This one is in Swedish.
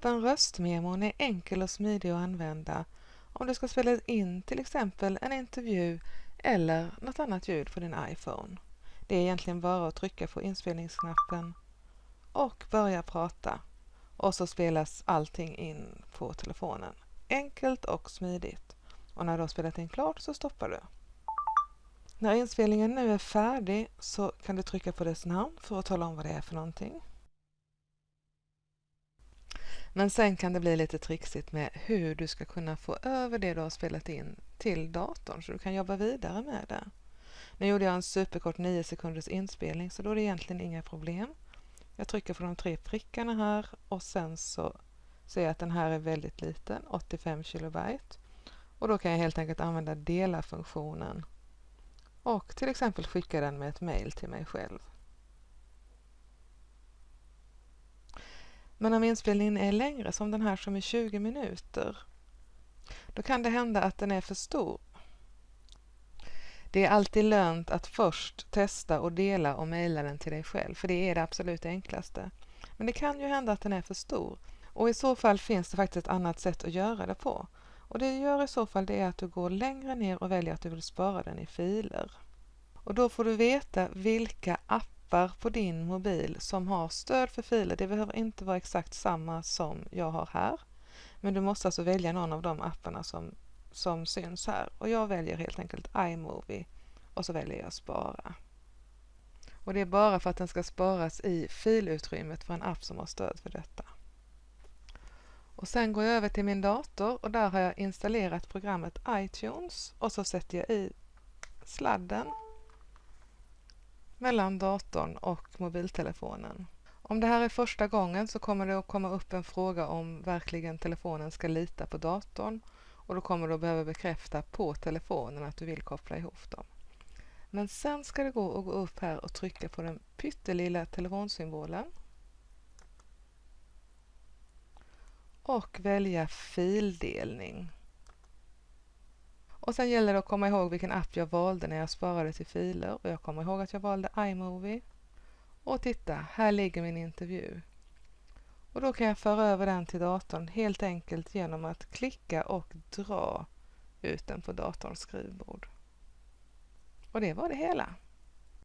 Appen Röstmemon är enkel och smidig att använda om du ska spela in till exempel en intervju eller något annat ljud på din iPhone. Det är egentligen bara att trycka på inspelningsknappen och börja prata och så spelas allting in på telefonen. Enkelt och smidigt. Och när du har spelat in klart så stoppar du. När inspelningen nu är färdig så kan du trycka på dess namn för att tala om vad det är för någonting. Men sen kan det bli lite trixigt med hur du ska kunna få över det du har spelat in till datorn så du kan jobba vidare med det. Nu gjorde jag en superkort 9 sekunders inspelning så då är det egentligen inga problem. Jag trycker på de tre prickarna här och sen så ser jag att den här är väldigt liten, 85 kilobyte. Och då kan jag helt enkelt använda dela-funktionen och till exempel skicka den med ett mail till mig själv. Men om inspelningen är längre, som den här som är 20 minuter, då kan det hända att den är för stor. Det är alltid lönt att först testa och dela och mejla den till dig själv, för det är det absolut enklaste. Men det kan ju hända att den är för stor och i så fall finns det faktiskt ett annat sätt att göra det på. Och det gör i så fall det är att du går längre ner och väljer att du vill spara den i filer. Och då får du veta vilka appar appar på din mobil som har stöd för filer. Det behöver inte vara exakt samma som jag har här. Men du måste alltså välja någon av de apparna som, som syns här. Och jag väljer helt enkelt iMovie och så väljer jag spara. Och det är bara för att den ska sparas i filutrymmet för en app som har stöd för detta. Och sen går jag över till min dator och där har jag installerat programmet iTunes och så sätter jag i sladden mellan datorn och mobiltelefonen. Om det här är första gången så kommer det att komma upp en fråga om verkligen telefonen ska lita på datorn och då kommer du att behöva bekräfta på telefonen att du vill koppla ihop dem. Men sen ska det gå att gå upp här och trycka på den pyttelilla telefonsymbolen och välja fildelning. Och sen gäller det att komma ihåg vilken app jag valde när jag sparade till filer och jag kommer ihåg att jag valde iMovie. Och titta, här ligger min intervju. Och då kan jag föra över den till datorn helt enkelt genom att klicka och dra ut den på datorns skrivbord. Och det var det hela.